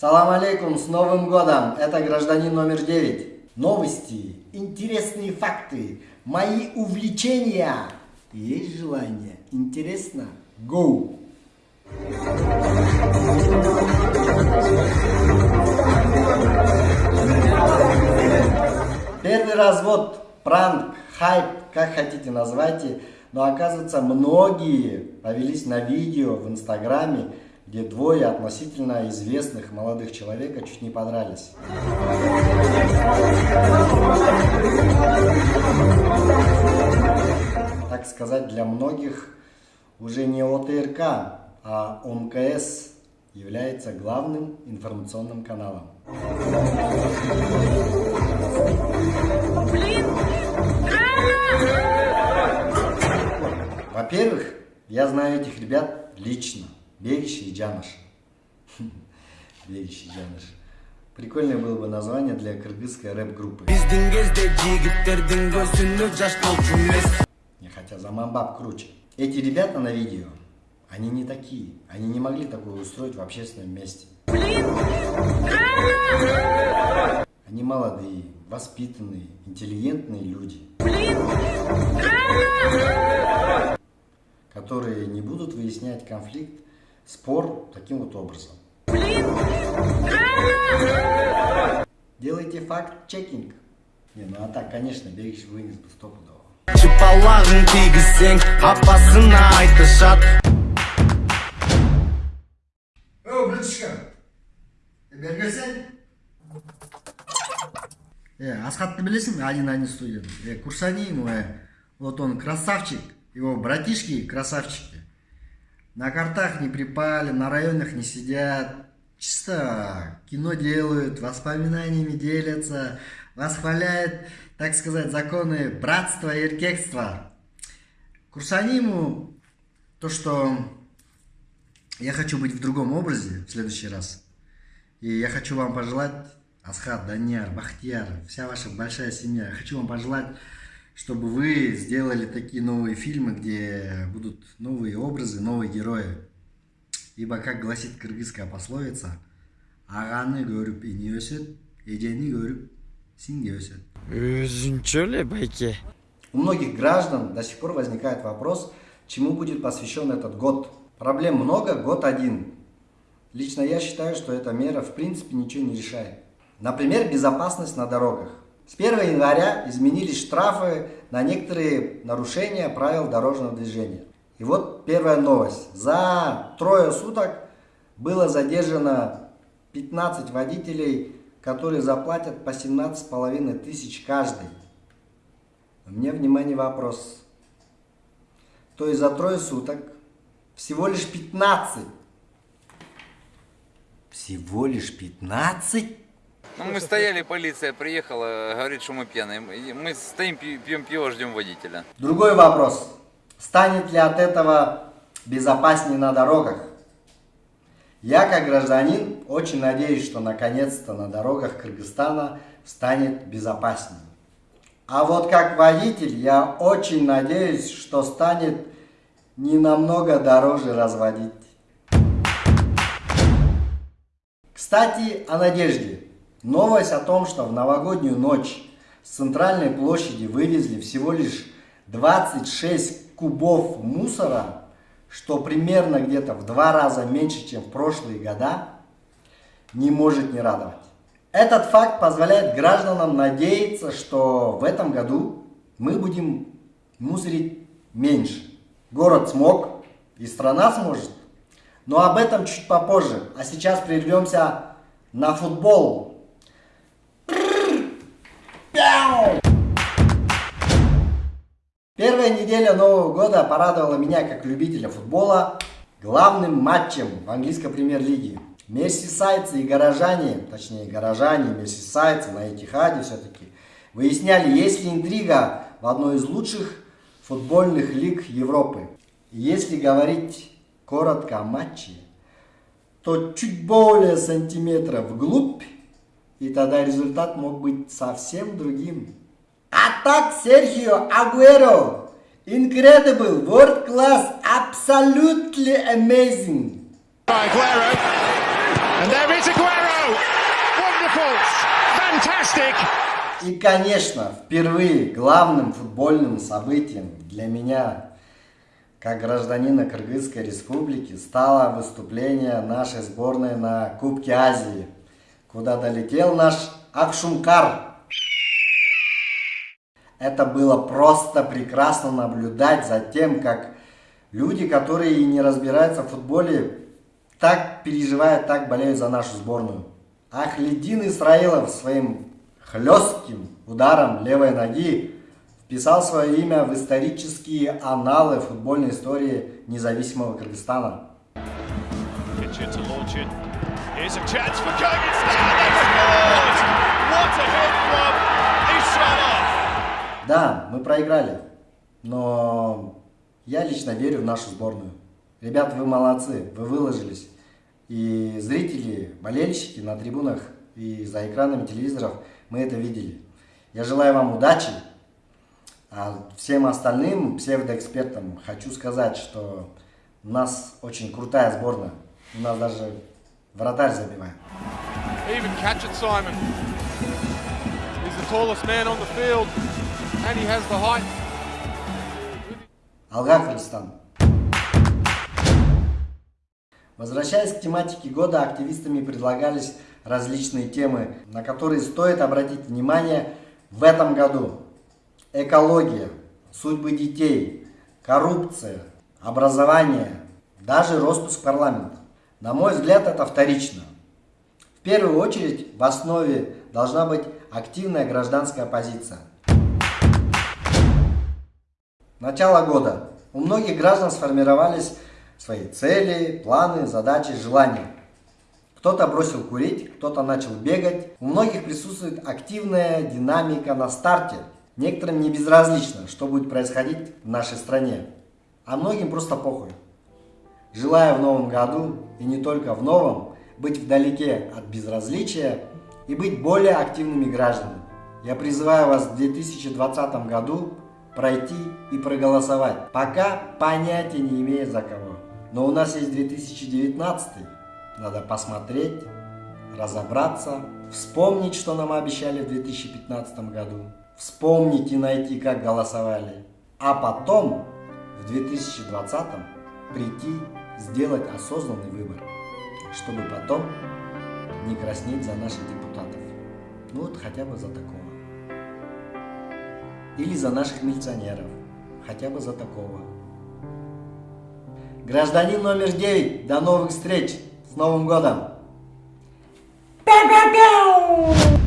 Салам алейкум, с Новым годом! Это гражданин номер 9. Новости, интересные факты, мои увлечения. Есть желание? Интересно? Go! Первый развод, пранк, хайп, как хотите назвайте, но оказывается многие повелись на видео в инстаграме, где двое относительно известных молодых человека чуть не подрались. Так сказать, для многих уже не ОТРК, а ОМКС является главным информационным каналом. Во-первых, я знаю этих ребят лично. Бегиш и Джаныш. Бегиш и Джаныш. Прикольное было бы название для кыргызской рэп-группы. Не хотя Заманбаб круче. Эти ребята на видео, они не такие. Они не могли такое устроить в общественном месте. Они молодые, воспитанные, интеллигентные люди которые не будут выяснять конфликт спор таким вот образом. Делайте факт-чекинг. Не, ну а так, конечно, берегись вынес бы стопудово. Чыпалағын тигізсең апасына айтышат О, братишка, бергесең Э, Асхатты білесің один один студияны э, курсани ему э, вот он красавчик его братишки красавчики на картах не припали, на районах не сидят. Чисто кино делают, воспоминаниями делятся, восхваляют, так сказать, законы братства и эркекства. Курсаниму то, что я хочу быть в другом образе в следующий раз. И я хочу вам пожелать, Асхат, Даньяр, Бахтияр, вся ваша большая семья, хочу вам пожелать чтобы вы сделали такие новые фильмы, где будут новые образы, новые герои. Ибо, как гласит кыргызская пословица, ағаны көріп ине өсет, ежені көріп синге өсет. Өзінчө ли байке? У многих граждан до сих пор возникает вопрос, чему будет посвящен этот год. Проблем много, год один. Лично я считаю, что эта мера в принципе ничего не решает. Например, безопасность на дорогах. С 1 января изменились штрафы на некоторые нарушения правил дорожного движения. И вот первая новость. За трое суток было задержано 15 водителей, которые заплатят по 17,5 тысяч каждый. Мне внимание вопрос. То есть за трое суток всего лишь 15. Всего лишь 15? Ну, мы стояли, полиция приехала, говорит, что мы пьяные. Мы стоим, пьем пиво, ждем водителя. Другой вопрос. Станет ли от этого безопаснее на дорогах? Я, как гражданин, очень надеюсь, что наконец-то на дорогах Кыргызстана станет безопаснее. А вот как водитель, я очень надеюсь, что станет не намного дороже разводить. Кстати, о надежде. Новость о том, что в новогоднюю ночь с центральной площади вывезли всего лишь 26 кубов мусора, что примерно где-то в два раза меньше, чем в прошлые года, не может не радовать. Этот факт позволяет гражданам надеяться, что в этом году мы будем мусорить меньше. Город смог, и страна сможет. Но об этом чуть попозже. А сейчас прервемся на футбол. Первая неделя Нового года порадовала меня как любителя футбола главным матчем в английской премьер-лиге. Мерсисайцы и горожане, точнее горожане, мерсисайцы на Этихаде все-таки, выясняли, есть ли интрига в одной из лучших футбольных лиг Европы. Если говорить коротко о матче, то чуть более сантиметров вглубь, и тогда результат мог быть совсем другим. Attack Sergio Aguero. Incredible, world class, absolutely amazing. Aguero. And there is Aguero. Fantastic! И, конечно, впервые главным футбольным событием для меня, как гражданина Кыргызской республики, стало выступление нашей сборной на Кубке Азии, куда долетел наш Акшумкар. Это было просто прекрасно наблюдать за тем, как люди, которые не разбираются в футболе, так переживают, так болеют за нашу сборную. Ахледин Исраилов своим хлестким ударом левой ноги вписал свое имя в исторические аналы футбольной истории независимого Кыргызстана. Launch it. Here's a chance for scored! What a hit from Ishalov! Да, мы проиграли, но я лично верю в нашу сборную. Ребята, вы молодцы, вы выложились. И зрители, болельщики на трибунах и за экранами телевизоров, мы это видели. Я желаю вам удачи. А всем остальным псевдоэкспертам хочу сказать, что у нас очень крутая сборная. У нас даже вратарь забивает. Even catch it, Simon. He's the tallest man on the field, and he has the height. Алга Кыргызстан. Возвращаясь к тематике года, активистами предлагались различные темы, на которые стоит обратить внимание в этом году. Экология, судьбы детей, коррупция, образование, даже распуск парламента. На мой взгляд, это вторично. В первую очередь в основе должна быть активная гражданская позиция. Начало года. У многих граждан сформировались свои цели, планы, задачи, желания. Кто-то бросил курить, кто-то начал бегать. У многих присутствует активная динамика на старте. Некоторым не безразлично, что будет происходить в нашей стране. А многим просто похуй. Желаю в новом году, и не только в новом, быть вдалеке от безразличия и быть более активными гражданами. Я призываю вас в 2020 году пройти и проголосовать. Пока понятия не имею за кого. Но у нас есть 2019, надо посмотреть, разобраться, вспомнить, что нам обещали в 2015 году, вспомнить и найти, как голосовали, а потом в 2020 прийти, сделать осознанный выбор, чтобы потом не краснеть за наших депутатов. Ну вот хотя бы за такого. Или за наших милиционеров. Хотя бы за такого. Гражданин номер 9. До новых встреч. С Новым годом! Пяу-пяу-пяу!